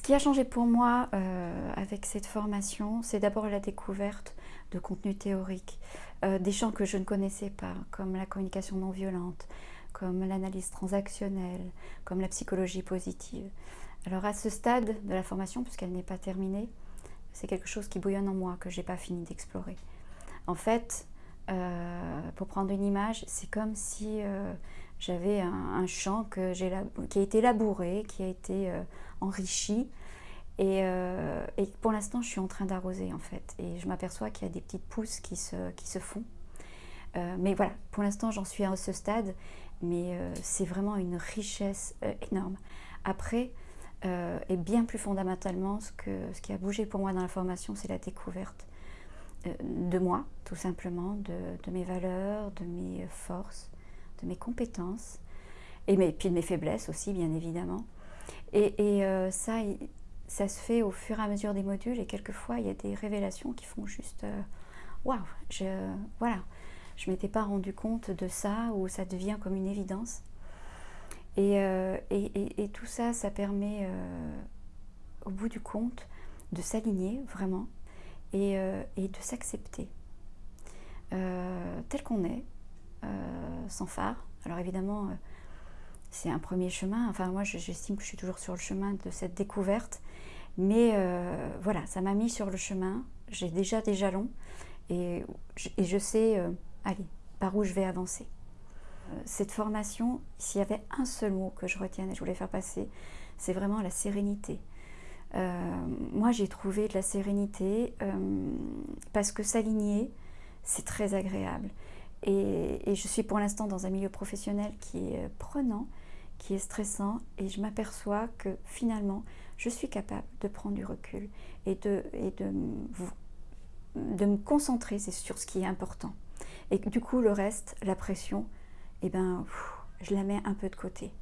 Ce qui a changé pour moi euh, avec cette formation, c'est d'abord la découverte de contenus théoriques, euh, des champs que je ne connaissais pas, comme la communication non violente, comme l'analyse transactionnelle, comme la psychologie positive. Alors à ce stade de la formation, puisqu'elle n'est pas terminée, c'est quelque chose qui bouillonne en moi, que je n'ai pas fini d'explorer. En fait, euh, pour prendre une image, c'est comme si j'avais un, champ que qui a été labouré, qui a été euh, enrichi. Euh, et, pour l'instant, je suis en train d'arroser en fait. Et je m'aperçois qu'il y a des petites pousses qui se, qui se font. Euh, mais voilà, pour l'instant, j'en suis à ce stade. Mais c'est vraiment une richesse énorme. Après, et bien plus fondamentalement, ce, qui a bougé pour moi dans la formation, c'est la découverte de moi, tout simplement, de mes valeurs, de mes forces, de mes compétences, et puis de mes faiblesses aussi, bien évidemment. Et, euh, ça, ça se fait au fur et à mesure des modules, et quelquefois, il y a des révélations qui font juste euh, waouh, je, voilà, je m'étais pas rendu compte de ça, ou ça devient comme une évidence. Et, euh, tout ça, ça permet, au bout du compte, de s'aligner vraiment et, de s'accepter tel qu'on est, sans phare. Alors évidemment, euh, c'est un premier chemin. Enfin, moi, j'estime que je suis toujours sur le chemin de cette découverte. Mais euh, voilà, ça m'a mis sur le chemin. J'ai déjà des jalons et, et je sais, allez, par où je vais avancer. Cette formation, s'il y avait un seul mot que je retienne et je voulais faire passer, c'est vraiment la sérénité. moi, j'ai trouvé de la sérénité parce que s'aligner, c'est très agréable. Et, je suis pour l'instant dans un milieu professionnel qui est prenant, qui est stressant, et je m'aperçois que finalement, je suis capable de prendre du recul et de, de, me concentrer sur ce qui est important. Et du coup, le reste, la pression, eh ben, je la mets un peu de côté.